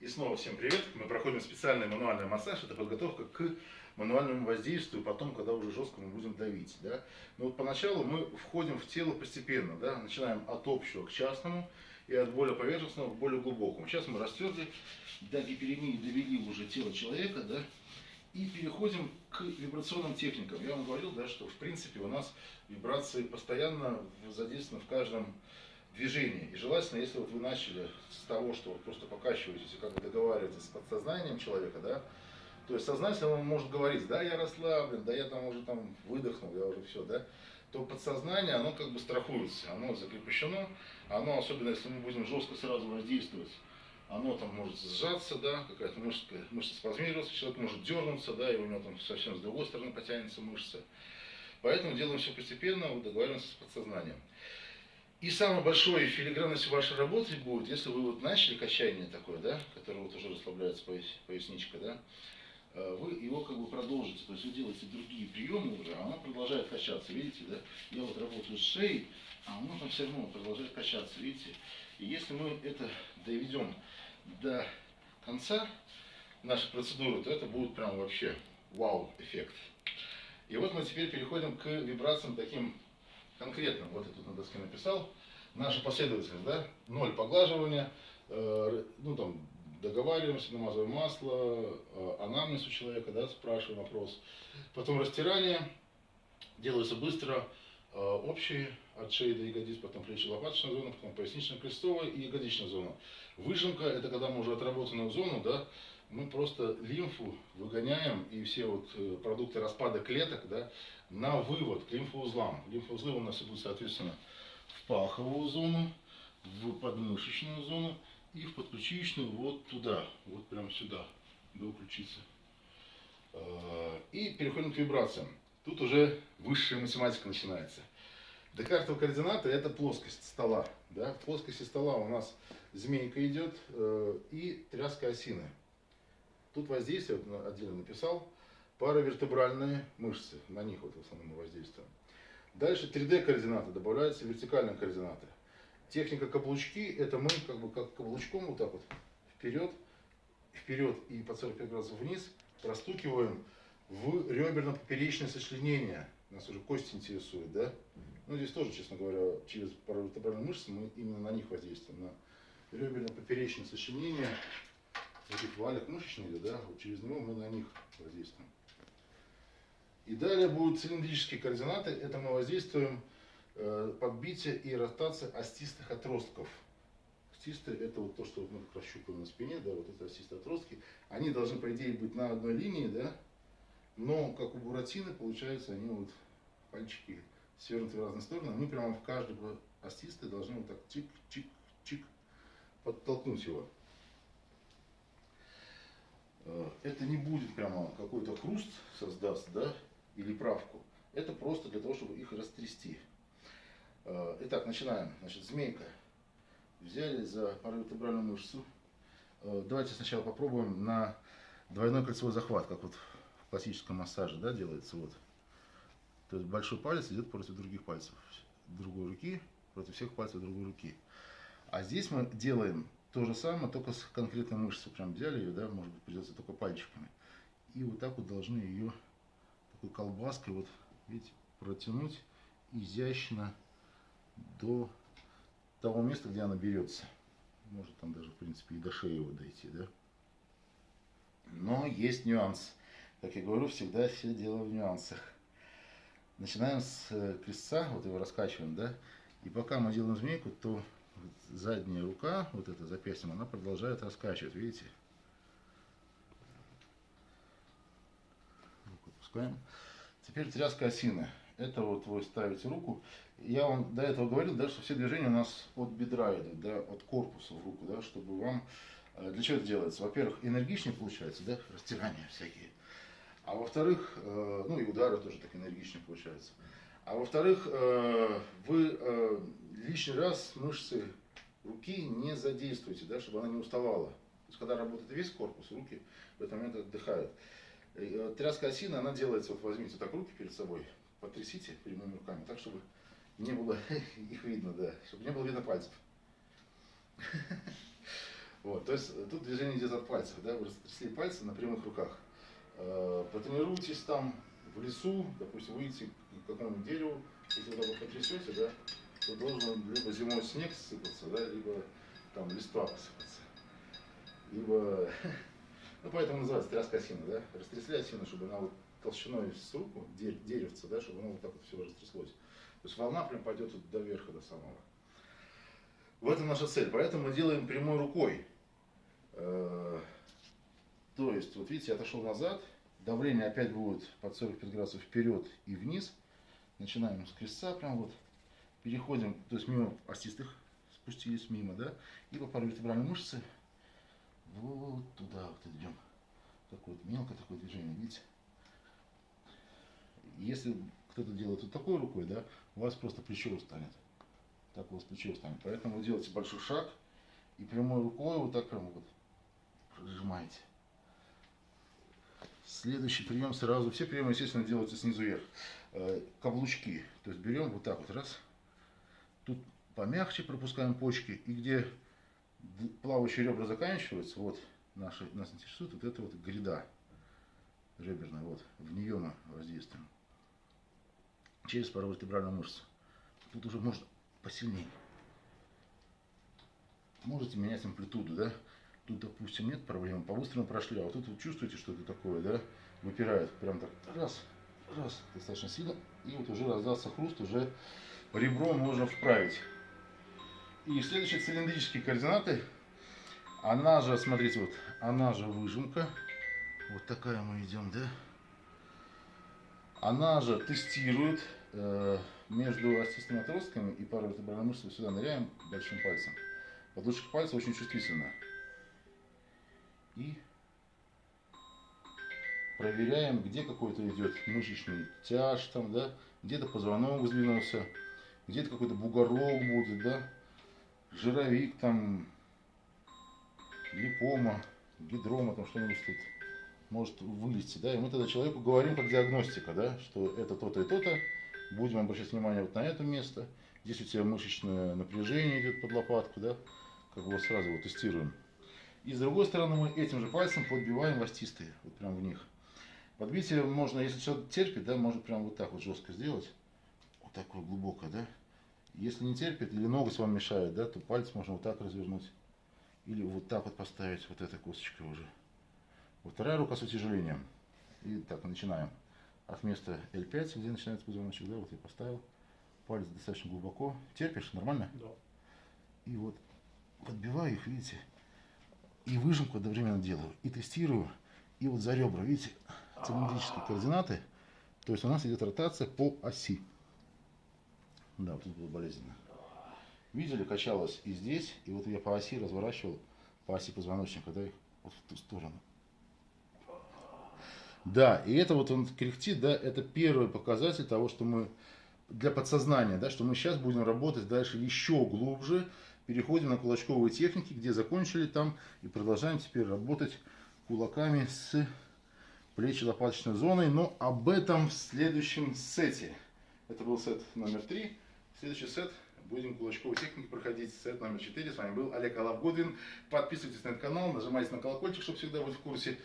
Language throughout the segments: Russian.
И снова всем привет. Мы проходим специальный мануальный массаж. Это подготовка к мануальному воздействию, потом, когда уже жестко мы будем давить. Да? Но вот поначалу мы входим в тело постепенно. Да? Начинаем от общего к частному и от более поверхностного к более глубокому. Сейчас мы растерли, до гиперемии довели уже тело человека, да? и переходим к вибрационным техникам. Я вам говорил, да, что в принципе у нас вибрации постоянно задействованы в каждом движении. И желательно, если вот вы начали с того, что вы просто покачиваетесь и как бы договариваетесь с подсознанием человека, да, то есть сознательно он может говорить, да, я расслаблен, да, я там уже там выдохнул, я уже все, да, то подсознание, оно как бы страхуется, оно закрепощено, оно, особенно если мы будем жестко сразу воздействовать, оно там может сжаться, да, какая-то мышца, мышца спазмироваться, человек может дернуться, да, и у него там совсем с другой стороны потянется мышца. Поэтому делаем все постепенно, вот договариваемся с подсознанием. И самой большой филигранностью вашей работы будет, если вы вот начали качание такое, да, которое вот уже расслабляется пояс, поясничка, да, э, вы его как бы продолжите, то есть вы делаете другие приемы уже, а она продолжает качаться, видите, да? Я вот работаю с шеей, а она там все равно продолжает качаться, видите? И если мы это доведем до конца нашей процедуры, то это будет прям вообще вау-эффект. И вот мы теперь переходим к вибрациям таким конкретно, вот я тут на доске написал, наша последовательность, да, ноль поглаживания, э, ну там, договариваемся, намазываем масло, э, анамнез у человека, да, спрашиваем вопрос, потом растирание, делается быстро, э, общие от шеи до ягодиц, потом плечи-лопаточная зона, потом пояснично-крестовая и ягодичная зона. Выжимка, это когда мы уже отработанную зону, да, мы просто лимфу выгоняем и все вот э, продукты распада клеток да, на вывод к лимфоузлам. Лимфоузлы у нас идут, соответственно, в паховую зону, в подмышечную зону и в подключичную вот туда, вот прямо сюда, до ключицы. Э, и переходим к вибрациям. Тут уже высшая математика начинается. Декартовые координаты это плоскость стола. Да? В плоскости стола у нас змейка идет э, и тряска осины. Тут воздействие, вот отдельно написал, паравертебральные мышцы, на них вот в основном воздействуем. Дальше 3D координаты, добавляются вертикальные координаты. Техника каблучки, это мы как бы как каблучком вот так вот вперед, вперед и по 45 градусов вниз простукиваем в реберно-поперечное сочленение. Нас уже кость интересует, да? Ну, здесь тоже, честно говоря, через паравертебральные мышцы мы именно на них воздействуем, на реберно-поперечное сочленение этих валик мышечных, да, вот через него мы на них воздействуем. И далее будут цилиндрические координаты, это мы воздействуем э, подбитие и ротация остистых отростков. Остисты это вот то, что мы щупаем на спине, да, вот это остистые отростки. Они должны, по идее, быть на одной линии, да, но как у буратины, получается, они вот пальчики свернуты в разные стороны. Мы прямо в каждого остисты должны вот так чик-чик-чик подтолкнуть его. Э, это не будет прямо какой-то хруст создаст, да, или правку. Это просто для того, чтобы их растрясти. Э, итак, начинаем. Значит, змейка. Взяли за паравертебральную мышцу. Э, давайте сначала попробуем на двойной кольцевой захват, как вот в классическом массаже, да, делается вот. То есть большой палец идет против других пальцев другой руки, против всех пальцев другой руки. А здесь мы делаем то же самое, только с конкретной мышцей. Прям взяли ее, да, может быть, придется только пальчиками. И вот так вот должны ее такой колбаской, вот, видите, протянуть изящно до того места, где она берется. Может там даже, в принципе, и до шеи его дойти, да. Но есть нюанс. Как я говорю, всегда все дело в нюансах. Начинаем с э, крестца, вот его раскачиваем, да. И пока мы делаем змейку, то задняя рука, вот эта запястьем, она продолжает раскачивать, видите? Руку опускаем. Теперь тряска осины. Это вот вы ставите руку. Я вам до этого говорил, да, что все движения у нас от бедра идут, да, от корпуса в руку, да, чтобы вам... Э, для чего это делается? Во-первых, энергичнее получается, да, растирания всякие. А во-вторых, э, ну и удары тоже так энергичнее получаются. А во-вторых, э, вы э, лишний раз мышцы руки не задействуйте, да, чтобы она не уставала. То есть, когда работает весь корпус, руки в этот момент отдыхают. Э, тряска осины, она делается, вот возьмите так руки перед собой, потрясите прямыми руками, так, чтобы не было их видно, да, чтобы не было видно пальцев. Вот, то есть тут движение идет от пальцев, да, вы растрясли пальцы на прямых руках. Потренируйтесь там в лесу, допустим, выйти к какому-нибудь дереву, если вы потрясете, да, то должен либо зимой снег сыпаться, да, либо там листва посыпаться. Либо, ну поэтому называется тряска осины, да, растрясли осину, чтобы она вот толщиной с руку, деревца, да, чтобы оно вот так вот все растряслось. То есть волна прям пойдет вот до верха, до самого. В этом наша цель. Поэтому мы делаем прямой рукой. Э, то есть, вот видите, я отошел назад, давление опять будет под 45 градусов вперед и вниз. Начинаем с крестца, прям вот, переходим, то есть мимо остистых спустились, мимо, да, и по паравертебральной мышце вот туда вот идем. Такое вот мелкое такое движение, видите? Если кто-то делает вот такой рукой, да, у вас просто плечо устанет. Так у вас плечо устанет. Поэтому вы делаете большой шаг и прямой рукой вот так прям вот прожимаете. Следующий прием сразу. Все приемы, естественно, делаются снизу вверх. Э, каблучки. То есть берем вот так вот раз. Тут помягче пропускаем почки. И где плавающие ребра заканчиваются, вот наши, нас интересует вот эта вот гряда реберная. Вот, в нее мы воздействуем через паравертебральную мышцу. Тут уже можно посильнее. Можете менять амплитуду, да? Тут, допустим, нет проблем, по-быстрому прошли, а вот тут вы чувствуете, что это такое, да? Выпирает, прям так, раз, раз, достаточно сильно, и вот уже раздался хруст, уже ребром можно вправить. И следующие цилиндрические координаты, она же, смотрите, вот, она же выжимка, вот такая мы идем, да? Она же тестирует э, между остистыми отростками и парой вертебральной мышцы сюда ныряем большим пальцем. Подушечка пальца очень чувствительна. И проверяем, где какой-то идет мышечный тяж, там, да, где-то позвонок сдвинулся, где-то какой-то бугорок будет, да, жировик, там, липома, гидрома, там что-нибудь тут может вылезти, да, и мы тогда человеку говорим как диагностика, да, что это то-то и то-то, будем обращать внимание вот на это место, здесь у тебя мышечное напряжение идет под лопатку, да, как бы сразу вот тестируем. И с другой стороны мы этим же пальцем подбиваем ластистые, вот прям в них. Подбитие можно, если человек терпит, да, можно прям вот так вот жестко сделать, вот такое глубокое, да. Если не терпит или ноготь вам мешает, да, то палец можно вот так развернуть. Или вот так вот поставить, вот этой косточкой уже. Вот вторая рука с утяжелением. И так, начинаем. От места L5, где начинается позвоночник, да, вот я поставил. Палец достаточно глубоко. Терпишь? Нормально? Да. И вот подбиваю их, видите, и выжимку одновременно делаю, и тестирую, и вот за ребра, видите, цилиндрические координаты, то есть у нас идет ротация по оси. Да, вот тут было болезненно. Видели, качалось и здесь, и вот я по оси разворачивал, по оси позвоночника, да, вот в ту сторону. Да, и это вот он кряхтит, да, это первый показатель того, что мы для подсознания, да, что мы сейчас будем работать дальше еще глубже, переходим на кулачковые техники, где закончили там, и продолжаем теперь работать кулаками с плечи лопаточной зоной, но об этом в следующем сете. Это был сет номер три. Следующий сет будем кулачковые техники проходить. Сет номер четыре. С вами был Олег Алав. Подписывайтесь на этот канал, нажимайте на колокольчик, чтобы всегда быть в курсе.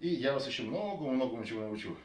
И я вас еще много-много чего научу.